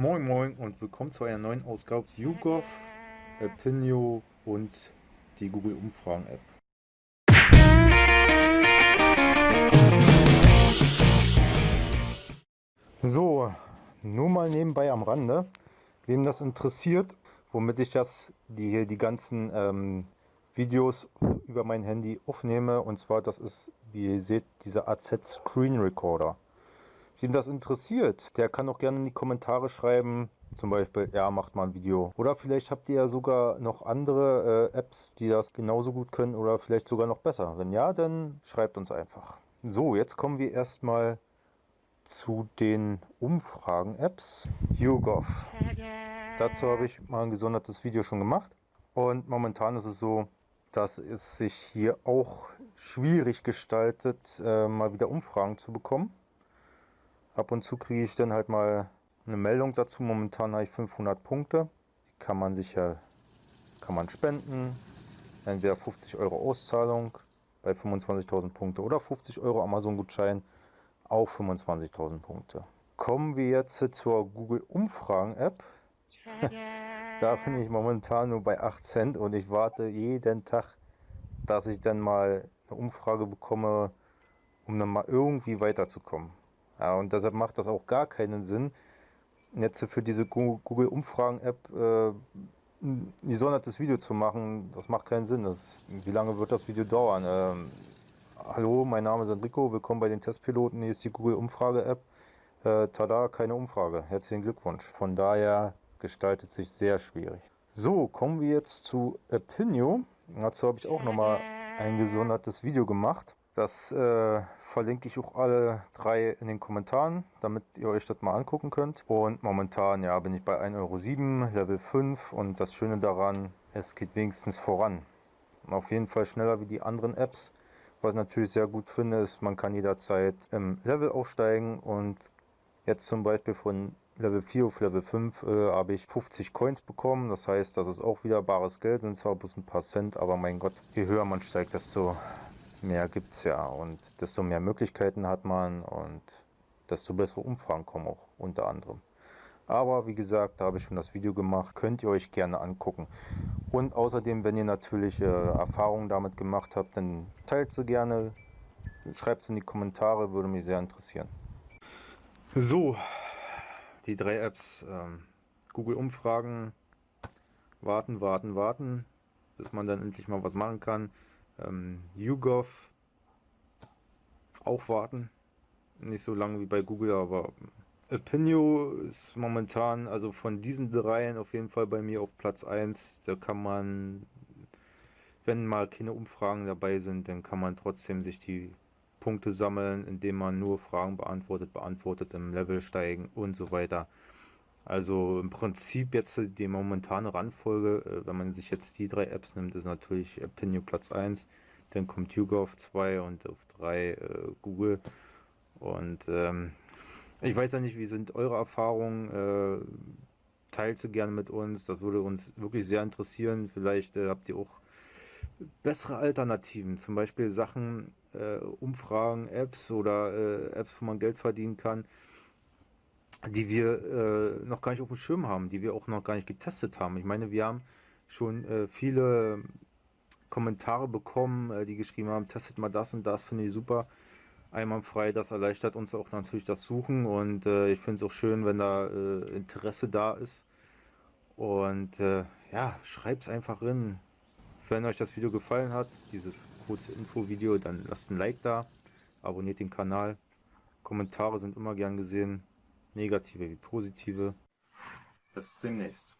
Moin Moin und willkommen zu einer neuen Ausgabe YouGov, Opinio und die Google Umfragen App. So, nur mal nebenbei am Rande, wem das interessiert, womit ich das, die hier die ganzen ähm, Videos über mein Handy aufnehme und zwar das ist, wie ihr seht, dieser AZ Screen Recorder. Wem das interessiert, der kann auch gerne in die Kommentare schreiben, zum Beispiel, ja, macht mal ein Video. Oder vielleicht habt ihr ja sogar noch andere äh, Apps, die das genauso gut können oder vielleicht sogar noch besser. Wenn ja, dann schreibt uns einfach. So, jetzt kommen wir erstmal zu den Umfragen-Apps. YouGov. Dazu habe ich mal ein gesondertes Video schon gemacht. Und momentan ist es so, dass es sich hier auch schwierig gestaltet, äh, mal wieder Umfragen zu bekommen. Ab und zu kriege ich dann halt mal eine Meldung dazu. Momentan habe ich 500 Punkte. Die kann man sich ja kann man spenden. Entweder 50 Euro Auszahlung bei 25.000 Punkte oder 50 Euro Amazon-Gutschein auf 25.000 Punkte. Kommen wir jetzt zur Google Umfragen-App. da bin ich momentan nur bei 8 Cent und ich warte jeden Tag, dass ich dann mal eine Umfrage bekomme, um dann mal irgendwie weiterzukommen. Und deshalb macht das auch gar keinen Sinn, jetzt für diese Google-Umfragen-App äh, ein gesondertes Video zu machen. Das macht keinen Sinn. Das, wie lange wird das Video dauern? Ähm, hallo, mein Name ist Enrico, willkommen bei den Testpiloten. Hier ist die Google-Umfrage-App. Äh, tada, keine Umfrage. Herzlichen Glückwunsch. Von daher gestaltet sich sehr schwierig. So, kommen wir jetzt zu Opinio. Dazu habe ich auch nochmal ein gesondertes Video gemacht. Das äh, verlinke ich auch alle drei in den Kommentaren, damit ihr euch das mal angucken könnt. Und momentan ja, bin ich bei 1,07 Euro, Level 5 und das Schöne daran, es geht wenigstens voran. Auf jeden Fall schneller wie die anderen Apps. Was ich natürlich sehr gut finde, ist, man kann jederzeit im Level aufsteigen und jetzt zum Beispiel von Level 4 auf Level 5 äh, habe ich 50 Coins bekommen. Das heißt, das ist auch wieder bares Geld, sind zwar bloß ein paar Cent, aber mein Gott, je höher man steigt, desto mehr gibt es ja und desto mehr Möglichkeiten hat man und desto bessere Umfragen kommen auch unter anderem. Aber wie gesagt, da habe ich schon das Video gemacht, könnt ihr euch gerne angucken. Und außerdem, wenn ihr natürlich äh, Erfahrungen damit gemacht habt, dann teilt sie gerne, schreibt es in die Kommentare, würde mich sehr interessieren. So, die drei Apps, ähm, Google Umfragen, warten, warten, warten, bis man dann endlich mal was machen kann. Ähm, YouGov auch warten. Nicht so lange wie bei Google, aber Opinio ist momentan, also von diesen dreien auf jeden Fall bei mir auf Platz 1. Da kann man, wenn mal keine Umfragen dabei sind, dann kann man trotzdem sich die Punkte sammeln, indem man nur Fragen beantwortet, beantwortet, im Level steigen und so weiter. Also im Prinzip jetzt die momentane Randfolge, äh, wenn man sich jetzt die drei Apps nimmt, ist natürlich Opinion Platz 1, dann kommt YouGov 2 und auf 3 äh, Google. Und ähm, ich weiß ja nicht, wie sind eure Erfahrungen? Äh, teilt sie gerne mit uns, das würde uns wirklich sehr interessieren. Vielleicht äh, habt ihr auch bessere Alternativen, zum Beispiel Sachen, äh, Umfragen, Apps oder äh, Apps, wo man Geld verdienen kann die wir äh, noch gar nicht auf dem Schirm haben, die wir auch noch gar nicht getestet haben. Ich meine, wir haben schon äh, viele Kommentare bekommen, äh, die geschrieben haben, testet mal das und das, finde ich super. Einwandfrei, das erleichtert uns auch natürlich das Suchen und äh, ich finde es auch schön, wenn da äh, Interesse da ist. Und äh, ja, schreibt es einfach rein. Wenn euch das Video gefallen hat, dieses kurze Info-Video, dann lasst ein Like da, abonniert den Kanal. Kommentare sind immer gern gesehen negative wie positive. Bis demnächst.